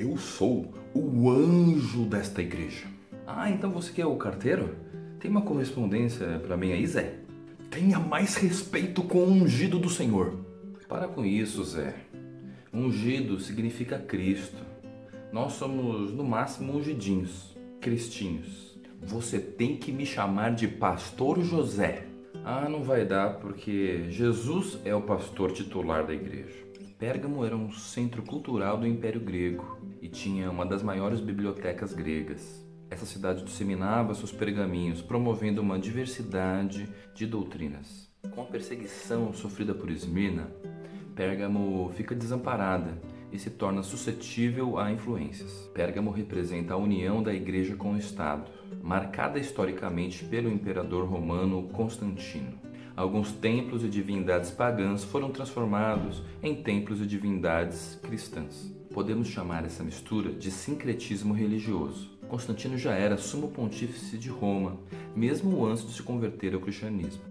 Eu sou o anjo desta igreja. Ah, então você que é o carteiro? Tem uma correspondência para mim aí, Zé? Tenha mais respeito com o ungido do Senhor. Para com isso, Zé. Ungido significa Cristo. Nós somos, no máximo, ungidinhos, cristinhos. Você tem que me chamar de Pastor José. Ah, não vai dar porque Jesus é o pastor titular da igreja. Pérgamo era um centro cultural do Império Grego e tinha uma das maiores bibliotecas gregas. Essa cidade disseminava seus pergaminhos, promovendo uma diversidade de doutrinas. Com a perseguição sofrida por Esmirna, Pérgamo fica desamparada e se torna suscetível a influências. Pérgamo representa a união da igreja com o Estado, marcada historicamente pelo imperador romano Constantino. Alguns templos e divindades pagãs foram transformados em templos e divindades cristãs. Podemos chamar essa mistura de sincretismo religioso. Constantino já era sumo pontífice de Roma, mesmo antes de se converter ao cristianismo.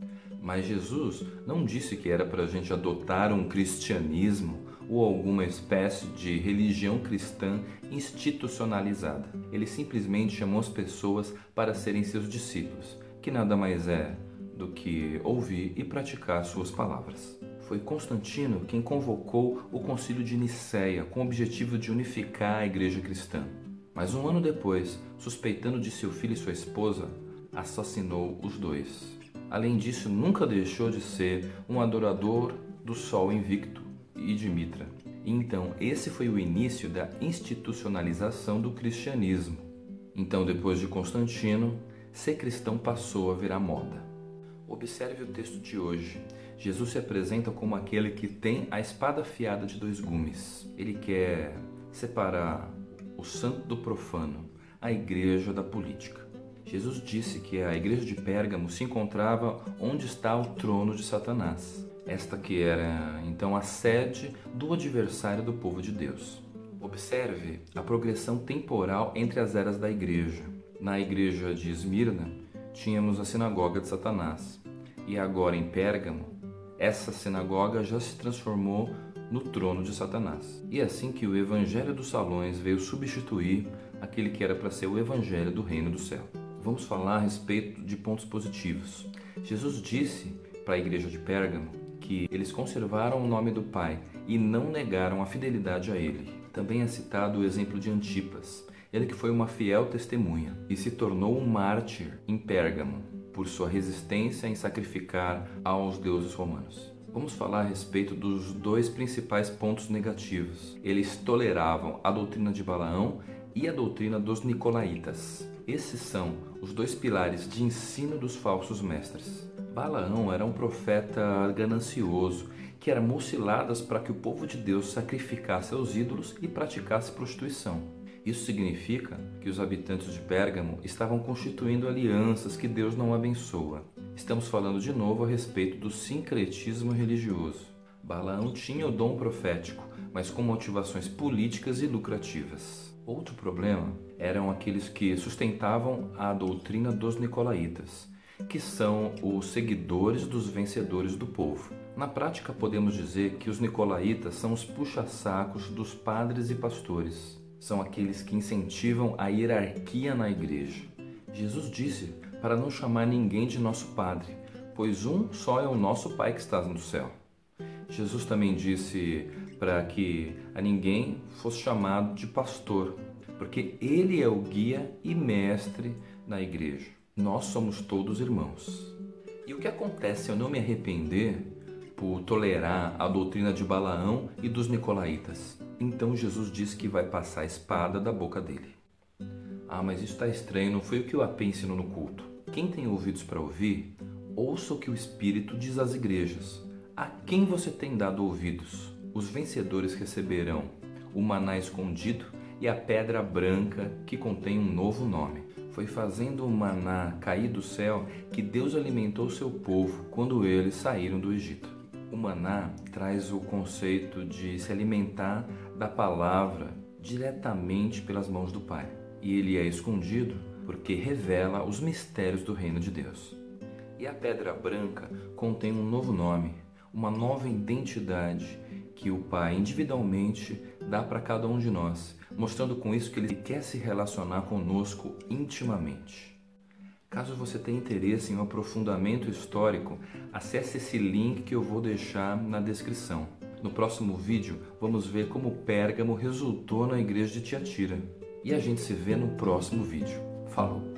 Mas Jesus não disse que era para a gente adotar um cristianismo ou alguma espécie de religião cristã institucionalizada. Ele simplesmente chamou as pessoas para serem seus discípulos, que nada mais é do que ouvir e praticar suas palavras. Foi Constantino quem convocou o Concílio de Nicéia com o objetivo de unificar a igreja cristã. Mas um ano depois, suspeitando de seu filho e sua esposa, assassinou os dois. Além disso, nunca deixou de ser um adorador do sol invicto e de Mitra. Então, esse foi o início da institucionalização do cristianismo. Então, depois de Constantino, ser cristão passou a virar moda. Observe o texto de hoje. Jesus se apresenta como aquele que tem a espada afiada de dois gumes. Ele quer separar o santo do profano, a igreja da política. Jesus disse que a igreja de Pérgamo se encontrava onde está o trono de Satanás, esta que era então a sede do adversário do povo de Deus. Observe a progressão temporal entre as eras da igreja. Na igreja de Esmirna, tínhamos a sinagoga de Satanás, e agora em Pérgamo, essa sinagoga já se transformou no trono de Satanás. E é assim que o evangelho dos salões veio substituir aquele que era para ser o evangelho do reino do céu. Vamos falar a respeito de pontos positivos. Jesus disse para a igreja de Pérgamo que eles conservaram o nome do Pai e não negaram a fidelidade a ele. Também é citado o exemplo de Antipas, ele que foi uma fiel testemunha e se tornou um mártir em Pérgamo por sua resistência em sacrificar aos deuses romanos. Vamos falar a respeito dos dois principais pontos negativos. Eles toleravam a doutrina de Balaão e a doutrina dos nicolaítas. Esses são os dois pilares de ensino dos falsos mestres. Balaão era um profeta ganancioso que era mociladas para que o povo de Deus sacrificasse aos ídolos e praticasse prostituição. Isso significa que os habitantes de Pérgamo estavam constituindo alianças que Deus não abençoa. Estamos falando de novo a respeito do sincretismo religioso. Balaão tinha o dom profético, mas com motivações políticas e lucrativas. Outro problema eram aqueles que sustentavam a doutrina dos nicolaítas, que são os seguidores dos vencedores do povo. Na prática, podemos dizer que os nicolaítas são os puxa-sacos dos padres e pastores. São aqueles que incentivam a hierarquia na igreja. Jesus disse para não chamar ninguém de nosso Padre, pois um só é o nosso Pai que está no céu. Jesus também disse para que a ninguém fosse chamado de pastor, porque ele é o guia e mestre na igreja. Nós somos todos irmãos. E o que acontece se eu não me arrepender por tolerar a doutrina de Balaão e dos nicolaítas? Então Jesus diz que vai passar a espada da boca dele. Ah, mas isso está estranho, não foi o que o AP ensinou no culto. Quem tem ouvidos para ouvir, ouça o que o Espírito diz às igrejas. A quem você tem dado ouvidos? Os vencedores receberão o maná escondido e a pedra branca que contém um novo nome. Foi fazendo o maná cair do céu que Deus alimentou seu povo quando eles saíram do Egito. O maná traz o conceito de se alimentar da palavra diretamente pelas mãos do Pai e ele é escondido porque revela os mistérios do reino de Deus. E a pedra branca contém um novo nome, uma nova identidade que o Pai individualmente dá para cada um de nós, mostrando com isso que ele quer se relacionar conosco intimamente. Caso você tenha interesse em um aprofundamento histórico, acesse esse link que eu vou deixar na descrição. No próximo vídeo, vamos ver como Pérgamo resultou na igreja de Tiatira. E a gente se vê no próximo vídeo. Falou!